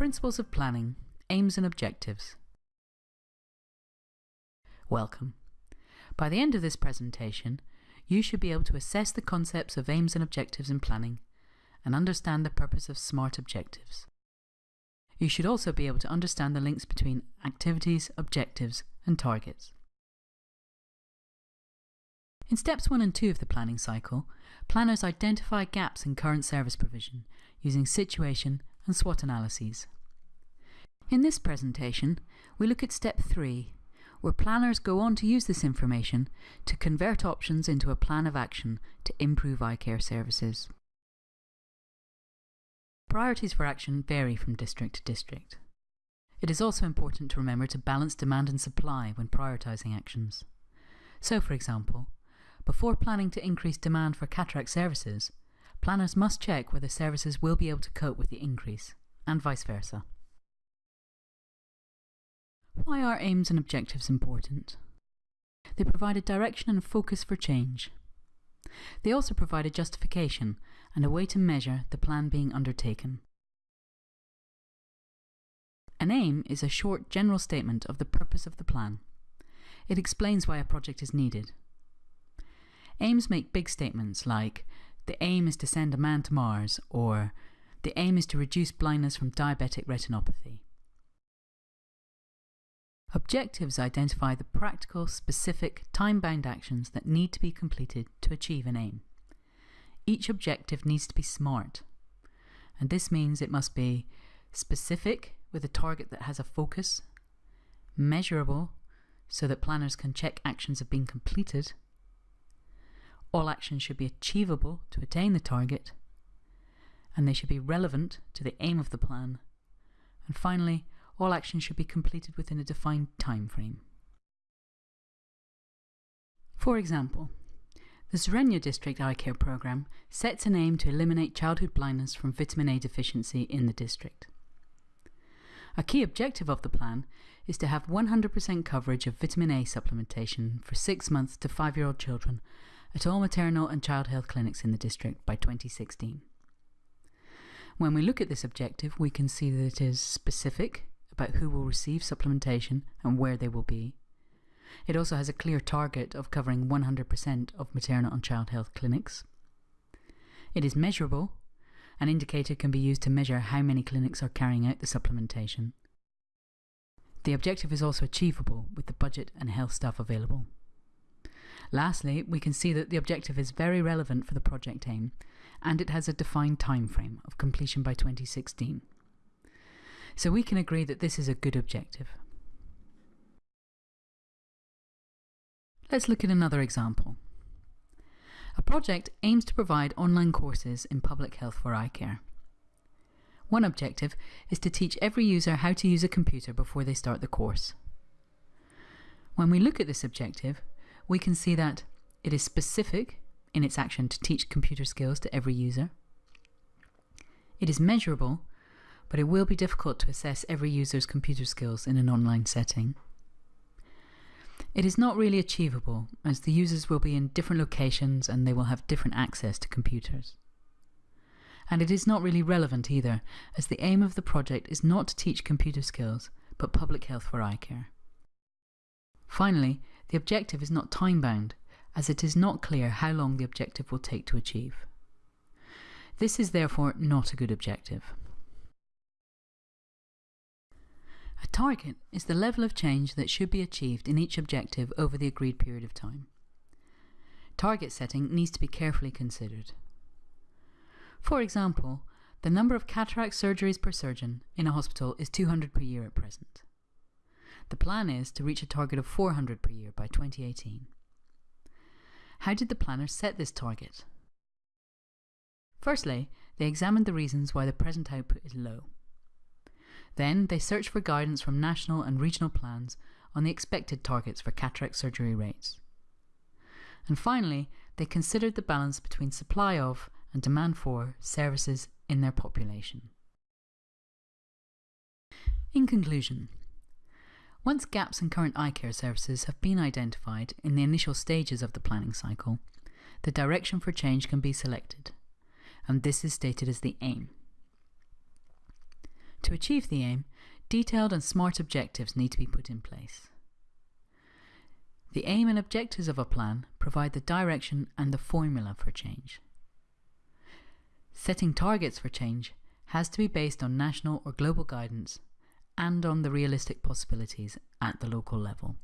Principles of Planning, Aims and Objectives. Welcome. By the end of this presentation, you should be able to assess the concepts of aims and objectives in planning and understand the purpose of SMART objectives. You should also be able to understand the links between activities, objectives and targets. In steps 1 and 2 of the planning cycle, planners identify gaps in current service provision using situation and SWOT analyses. In this presentation, we look at step 3, where planners go on to use this information to convert options into a plan of action to improve eye care services. Priorities for action vary from district to district. It is also important to remember to balance demand and supply when prioritising actions. So, for example, before planning to increase demand for cataract services, planners must check whether services will be able to cope with the increase, and vice versa. Why are aims and objectives important? They provide a direction and focus for change. They also provide a justification and a way to measure the plan being undertaken. An aim is a short general statement of the purpose of the plan. It explains why a project is needed. Aims make big statements like, the aim is to send a man to Mars, or the aim is to reduce blindness from diabetic retinopathy. Objectives identify the practical, specific, time-bound actions that need to be completed to achieve an aim. Each objective needs to be SMART, and this means it must be specific with a target that has a focus, measurable so that planners can check actions have been completed, all actions should be achievable to attain the target, and they should be relevant to the aim of the plan, and finally, all actions should be completed within a defined time frame. For example, the Sureño District Eye Care Programme sets an aim to eliminate childhood blindness from vitamin A deficiency in the district. A key objective of the plan is to have 100% coverage of vitamin A supplementation for 6 months to 5 year old children at all maternal and child health clinics in the district by 2016. When we look at this objective, we can see that it is specific, about who will receive supplementation and where they will be. It also has a clear target of covering 100% of maternal and child health clinics. It is measurable. An indicator can be used to measure how many clinics are carrying out the supplementation. The objective is also achievable with the budget and health staff available. Lastly, we can see that the objective is very relevant for the project aim, and it has a defined time frame of completion by 2016. So we can agree that this is a good objective. Let's look at another example. A project aims to provide online courses in public health for eye care. One objective is to teach every user how to use a computer before they start the course. When we look at this objective, we can see that it is specific in its action to teach computer skills to every user. It is measurable but it will be difficult to assess every user's computer skills in an online setting. It is not really achievable, as the users will be in different locations and they will have different access to computers. And it is not really relevant either, as the aim of the project is not to teach computer skills, but public health for eye care. Finally, the objective is not time-bound, as it is not clear how long the objective will take to achieve. This is therefore not a good objective. A target is the level of change that should be achieved in each objective over the agreed period of time. Target setting needs to be carefully considered. For example, the number of cataract surgeries per surgeon in a hospital is 200 per year at present. The plan is to reach a target of 400 per year by 2018. How did the planners set this target? Firstly, they examined the reasons why the present output is low. Then they searched for guidance from national and regional plans on the expected targets for cataract surgery rates. And finally, they considered the balance between supply of and demand for services in their population. In conclusion, once gaps in current eye care services have been identified in the initial stages of the planning cycle, the direction for change can be selected, and this is stated as the aim. To achieve the aim, detailed and smart objectives need to be put in place. The aim and objectives of a plan provide the direction and the formula for change. Setting targets for change has to be based on national or global guidance and on the realistic possibilities at the local level.